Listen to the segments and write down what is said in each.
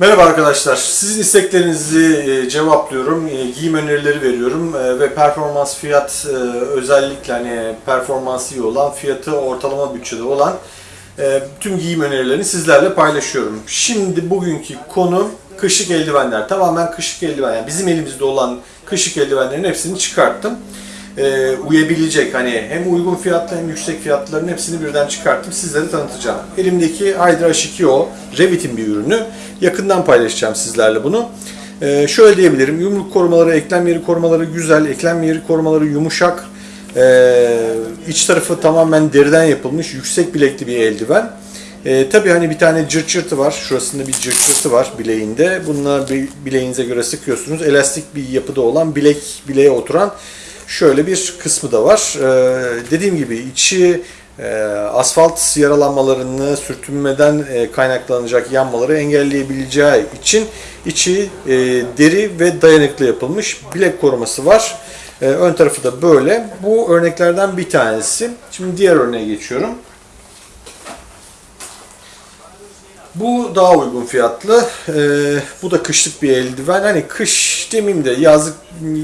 Merhaba arkadaşlar. Sizin isteklerinizi e, cevaplıyorum. E, Giyim önerileri veriyorum E, ve performans fiyat özellikle hani performansı iyi olan, fiyatı ortalama bütçede olan tüm giyim önerilerini sizlerle paylaşıyorum. Şimdi bugünkü konu kışlık eldivenler. Tamamen kışlık eldiven. Yani bizim elimizde olan kışlık eldivenlerin hepsini çıkarttım. E, uyabilecek hani hem uygun fiyatlı hem yüksek fiyatların hepsini birden çıkarttım. Sizlere tanıtacağım. Elimdeki Hydra H2O Revit'in bir ürünü. Yakından paylaşacağım sizlerle bunu. E, şöyle diyebilirim. Yumruk korumaları, eklem yeri korumaları güzel. Eklem yeri korumaları yumuşak. E, iç tarafı tamamen deriden yapılmış yüksek bilekli bir eldiven. E, tabii hani bir tane cırt cırtı var. Şurasında bir cırt cırtı var bileğinde. Bir bileğinize göre sıkıyorsunuz. Elastik bir yapıda olan bilek bileğe oturan şöyle bir kısmı da var. Ee, dediğim gibi içi e, asfalt yaralanmalarını sürtünmeden e, kaynaklanacak yanmaları engelleyebileceği için içi e, deri ve dayanıklı yapılmış bilek koruması var. E, ön tarafı da böyle. Bu örneklerden bir tanesi. Şimdi diğer örneğe geçiyorum. Bu daha uygun fiyatlı. Ee, bu da kışlık bir eldiven. Hani kış demeyeyim de yazlık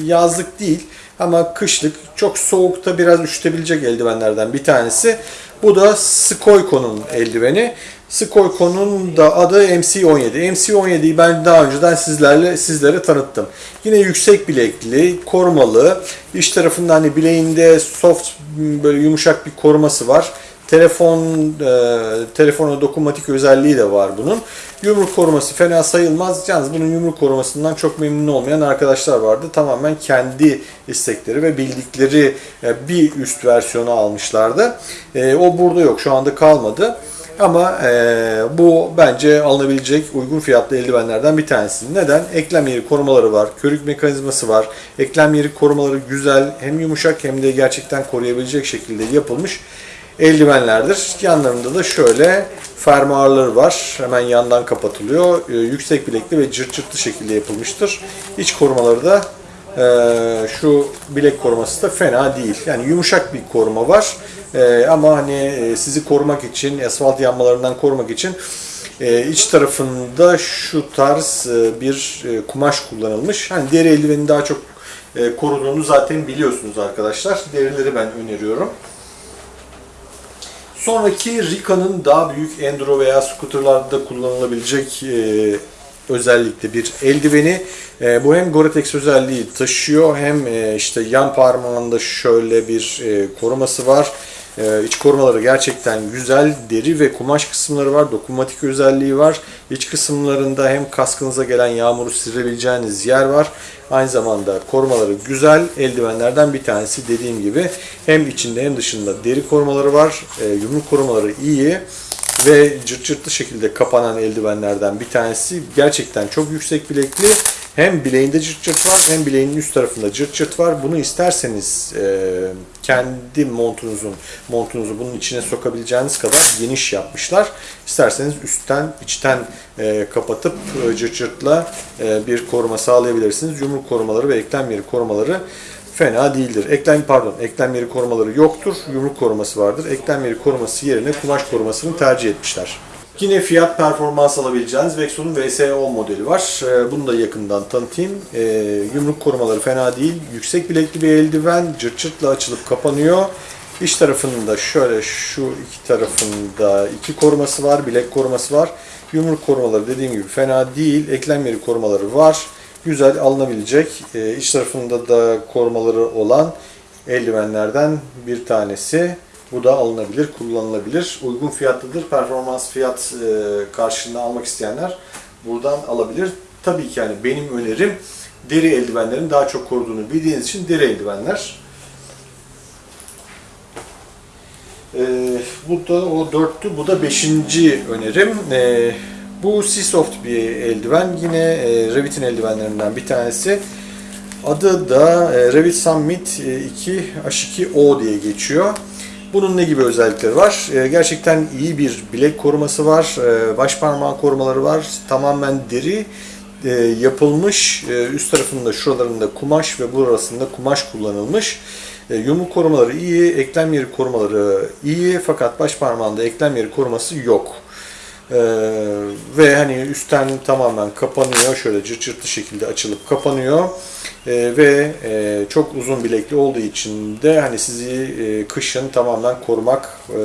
yazlık değil ama kışlık çok soğukta biraz üşütebilecek eldivenlerden bir tanesi. Bu da Skoyko'nun eldiveni. Skoyko'nun da adı MC17. MC17'yi ben daha önceden sizlerle sizlere tanıttım. Yine yüksek bilekli, korumalı. İç tarafında hani bileğinde soft böyle yumuşak bir koruması var. Telefon e, telefona dokunmatik özelliği de var bunun. Yumruk koruması fena sayılmaz. Yalnız bunun yumruk korumasından çok memnun olmayan arkadaşlar vardı. Tamamen kendi istekleri ve bildikleri e, bir üst versiyonu almışlardı. E, o burada yok. Şu anda kalmadı. Ama e, bu bence alınabilecek uygun fiyatlı eldivenlerden bir tanesi. Neden? Eklem yeri korumaları var, körük mekanizması var. Eklem yeri korumaları güzel, hem yumuşak hem de gerçekten koruyabilecek şekilde yapılmış eldivenlerdir. Yanlarında da şöyle fermuarları var. Hemen yandan kapatılıyor. Ee, yüksek bilekli ve cırt cırtlı şekilde yapılmıştır. İç korumaları da e, şu bilek koruması da fena değil. Yani yumuşak bir koruma var. E, ama hani e, sizi korumak için, asfalt yanmalarından korumak için iç tarafında şu tarz bir kumaş kullanılmış. Hani deri eldiveni daha çok e, koruduğunu zaten biliyorsunuz arkadaşlar. Derileri ben öneriyorum. Sonraki Rica'nın daha büyük enduro veya scooterlarda kullanılabilecek e, özellikle bir eldiveni. E, bu hem Gore-Tex özelliği taşıyor hem e, işte yan parmağında şöyle bir e, koruması var. E, iç korumaları gerçekten güzel. Deri ve kumaş kısımları var. Dokunmatik özelliği var. İç kısımlarında hem kaskınıza gelen yağmuru silebileceğiniz yer var. Aynı zamanda korumaları güzel. Eldivenlerden bir tanesi dediğim gibi hem içinde hem dışında deri korumaları var. E, yumruk korumaları iyi ve cırt cırtlı şekilde kapanan eldivenlerden bir tanesi. Gerçekten çok yüksek bilekli. Hem bileğinde cırt cırt var hem bileğinin üst tarafında cırt cırt var. Bunu isterseniz e, kendi montunuzun montunuzu bunun içine sokabileceğiniz kadar geniş yapmışlar. İsterseniz üstten içten e, kapatıp e, cırt cırtla e, bir koruma sağlayabilirsiniz. Yumruk korumaları ve eklem yeri korumaları fena değildir. Eklem pardon, eklem yeri korumaları yoktur. Yumruk koruması vardır. Eklem yeri koruması yerine kumaş korumasını tercih etmişler. Yine fiyat performans alabileceğiniz Vexon'un VSO modeli var. Ee, Bunu da yakından tanıtayım. Ee, Yumruk korumaları fena değil. Yüksek bilekli bir eldiven. Cırt cırtla açılıp kapanıyor. İç tarafında şöyle şu iki tarafında iki koruması var. Bilek koruması var. Yumruk korumaları dediğim gibi fena değil. Eklem yeri korumaları var. Güzel alınabilecek. Ee, iç tarafında da korumaları olan eldivenlerden bir tanesi. Bu da alınabilir, kullanılabilir. Uygun fiyatlıdır. Performans fiyat e, karşılığında almak isteyenler buradan alabilir. Tabii ki yani benim önerim deri eldivenlerin daha çok koruduğunu bildiğiniz için deri eldivenler. E, bu da o dörttü. Bu da beşinci önerim. E, bu Seasoft bir eldiven. Yine e, Revit'in eldivenlerinden bir tanesi. Adı da e, Revit Summit 2 H2O diye geçiyor. Bunun ne gibi özellikleri var? E, gerçekten iyi bir bilek koruması var. E, baş parmağı korumaları var. Tamamen deri e, yapılmış. Üst tarafında şuralarında kumaş ve burasında kumaş kullanılmış. E, yumruk korumaları iyi, eklem yeri korumaları iyi fakat baş parmağında eklem yeri koruması yok. Ee, ve hani üstten tamamen kapanıyor. Şöyle cırt cırtlı şekilde açılıp kapanıyor. Ee, ve e, çok uzun bilekli olduğu için de hani sizi e, kışın tamamen korumak e,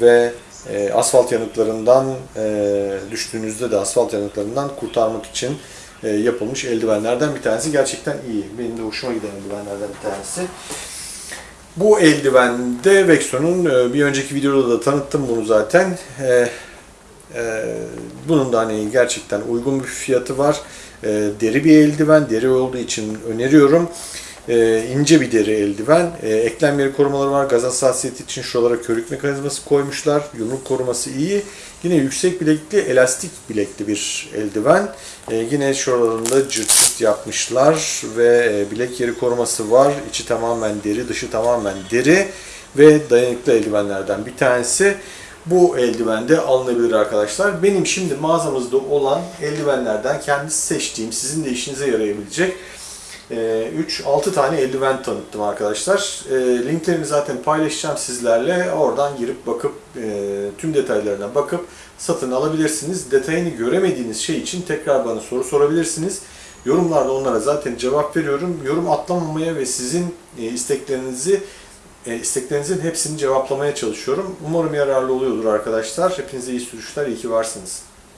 ve e, asfalt yanıklarından e, düştüğünüzde de asfalt yanıklarından kurtarmak için e, yapılmış eldivenlerden bir tanesi. Gerçekten iyi. Benim de hoşuma giden eldivenlerden bir tanesi. Bu eldivende Vexon'un e, bir önceki videoda da tanıttım bunu zaten. E, e, bunun da hani gerçekten uygun bir fiyatı var. E, deri bir eldiven, deri olduğu için öneriyorum. E, ince bir deri eldiven. Eklem yeri korumaları var. Gaz hassasiyeti için şuralara körük mekanizması koymuşlar. Yumruk koruması iyi. Yine yüksek bilekli, elastik bilekli bir eldiven. Yine şuralarında cırt yapmışlar ve e, bilek yeri koruması var. İçi tamamen deri, dışı tamamen deri ve dayanıklı eldivenlerden bir tanesi. Bu eldiven de alınabilir arkadaşlar. Benim şimdi mağazamızda olan eldivenlerden kendisi seçtiğim, sizin de işinize yarayabilecek 3-6 tane eldiven tanıttım arkadaşlar. E, linklerini zaten paylaşacağım sizlerle. Oradan girip bakıp e, tüm detaylarına bakıp satın alabilirsiniz. Detayını göremediğiniz şey için tekrar bana soru sorabilirsiniz. Yorumlarda onlara zaten cevap veriyorum. Yorum atlamamaya ve sizin e, isteklerinizi e, isteklerinizin hepsini cevaplamaya çalışıyorum. Umarım yararlı oluyordur arkadaşlar. Hepinize iyi sürüşler, iyi ki varsınız.